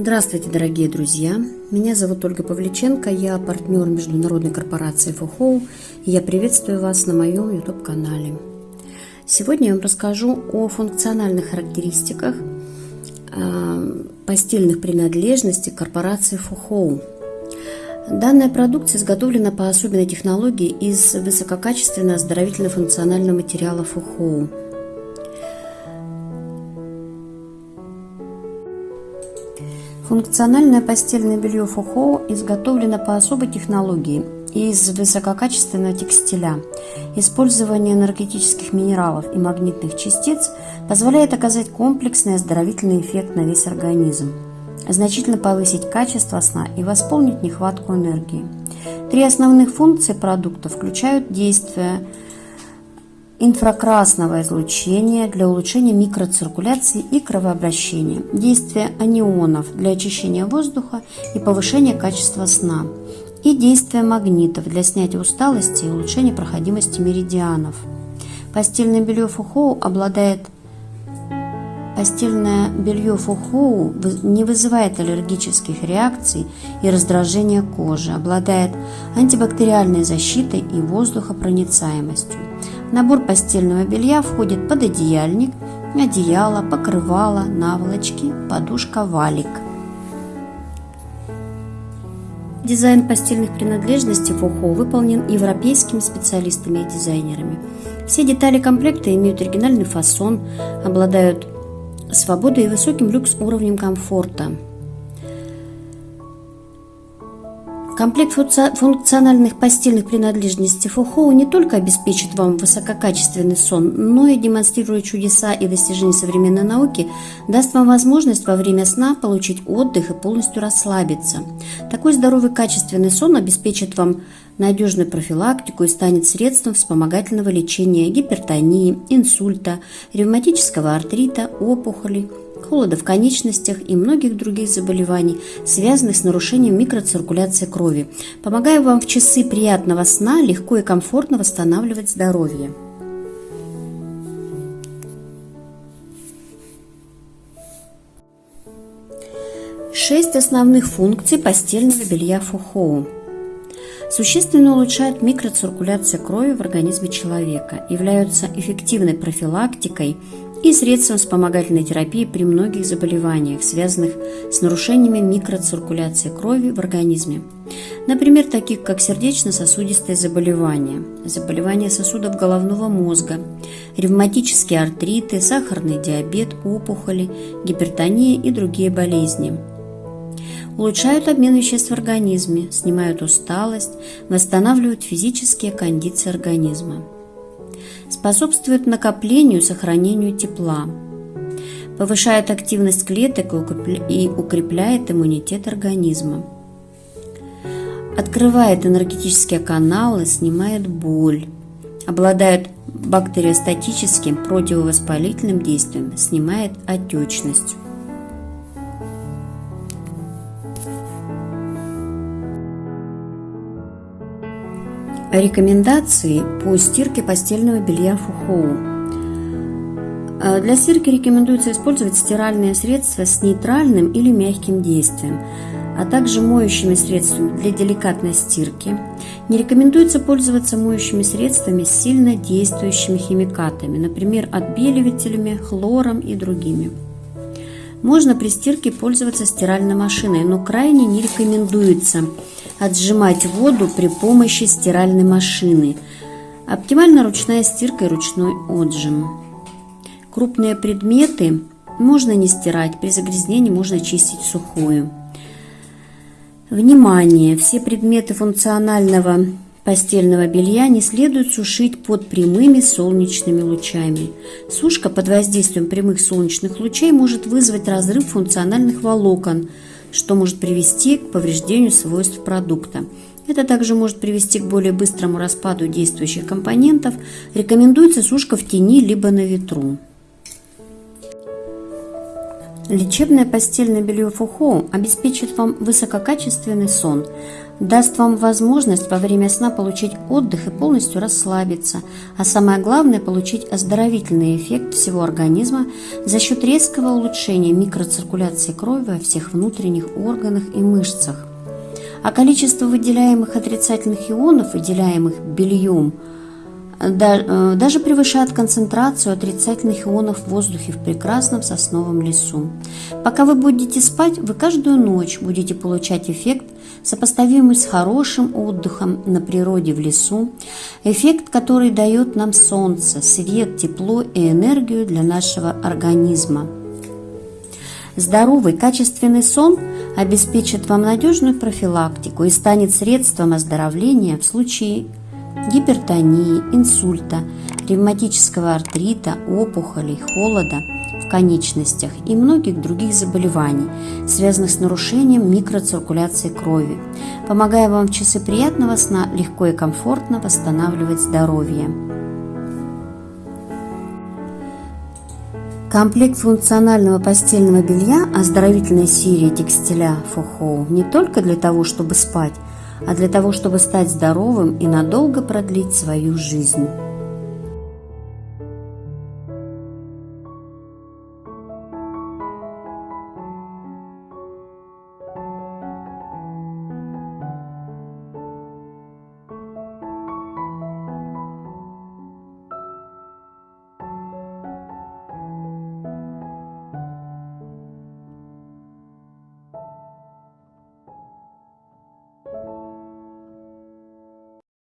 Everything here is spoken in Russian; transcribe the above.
Здравствуйте, дорогие друзья! Меня зовут Ольга Павличенко, я партнер международной корпорации Фухоу, и я приветствую вас на моем YouTube-канале. Сегодня я вам расскажу о функциональных характеристиках э, постельных принадлежностей корпорации Фухоу. Данная продукция изготовлена по особенной технологии из высококачественного оздоровительно-функционального материала Фухоу – Функциональное постельное белье Фухоу изготовлено по особой технологии из высококачественного текстиля. Использование энергетических минералов и магнитных частиц позволяет оказать комплексный оздоровительный эффект на весь организм, значительно повысить качество сна и восполнить нехватку энергии. Три основных функции продукта включают действие инфракрасного излучения для улучшения микроциркуляции и кровообращения, действие анионов для очищения воздуха и повышения качества сна, и действие магнитов для снятия усталости и улучшения проходимости меридианов. Постельное белье Фухоу обладает Постельное белье Фухоу не вызывает аллергических реакций и раздражения кожи, обладает антибактериальной защитой и воздухопроницаемостью. Набор постельного белья входит пододеяльник, одеяло, покрывало, наволочки, подушка, валик. Дизайн постельных принадлежностей Фухо выполнен европейскими специалистами и дизайнерами. Все детали комплекта имеют оригинальный фасон, обладают свободой и высоким люкс-уровнем комфорта – Комплект функциональных постельных принадлежностей Фухоу не только обеспечит вам высококачественный сон, но и демонстрируя чудеса и достижения современной науки, даст вам возможность во время сна получить отдых и полностью расслабиться. Такой здоровый качественный сон обеспечит вам надежную профилактику и станет средством вспомогательного лечения гипертонии, инсульта, ревматического артрита, опухолей, холода в конечностях и многих других заболеваний, связанных с нарушением микроциркуляции крови, помогая вам в часы приятного сна легко и комфортно восстанавливать здоровье. Шесть основных функций постельного белья Фухоу. Существенно улучшают микроциркуляцию крови в организме человека, являются эффективной профилактикой и средством вспомогательной терапии при многих заболеваниях, связанных с нарушениями микроциркуляции крови в организме. Например, таких как сердечно-сосудистые заболевания, заболевания сосудов головного мозга, ревматические артриты, сахарный диабет, опухоли, гипертония и другие болезни. Улучшают обмен веществ в организме, снимают усталость, восстанавливают физические кондиции организма способствует накоплению и сохранению тепла, повышает активность клеток и укрепляет иммунитет организма, открывает энергетические каналы, снимает боль, обладает бактериостатическим противовоспалительным действием, снимает отечность. Рекомендации по стирке постельного белья Фухоу. А, для стирки рекомендуется использовать стиральные средства с нейтральным или мягким действием, а также моющими средствами для деликатной стирки. Не рекомендуется пользоваться моющими средствами с сильно действующими химикатами, например, отбеливателями, хлором и другими. Можно при стирке пользоваться стиральной машиной, но крайне не рекомендуется отжимать воду при помощи стиральной машины. Оптимально ручная стирка и ручной отжим. Крупные предметы можно не стирать, при загрязнении можно чистить сухую. Внимание! Все предметы функционального постельного белья не следует сушить под прямыми солнечными лучами. Сушка под воздействием прямых солнечных лучей может вызвать разрыв функциональных волокон, что может привести к повреждению свойств продукта. Это также может привести к более быстрому распаду действующих компонентов. Рекомендуется сушка в тени либо на ветру. Лечебное постельное белье Фухоу обеспечит вам высококачественный сон, даст вам возможность во время сна получить отдых и полностью расслабиться, а самое главное – получить оздоровительный эффект всего организма за счет резкого улучшения микроциркуляции крови во всех внутренних органах и мышцах. А количество выделяемых отрицательных ионов, выделяемых бельем – даже превышает концентрацию отрицательных ионов в воздухе в прекрасном сосновом лесу. Пока вы будете спать, вы каждую ночь будете получать эффект, сопоставимый с хорошим отдыхом на природе в лесу, эффект, который дает нам солнце, свет, тепло и энергию для нашего организма. Здоровый, качественный сон обеспечит вам надежную профилактику и станет средством оздоровления в случае гипертонии, инсульта, ревматического артрита, опухолей, холода в конечностях и многих других заболеваний, связанных с нарушением микроциркуляции крови, помогая вам в часы приятного сна легко и комфортно восстанавливать здоровье. Комплект функционального постельного белья оздоровительной серии текстиля Фохоу не только для того, чтобы спать, а для того, чтобы стать здоровым и надолго продлить свою жизнь.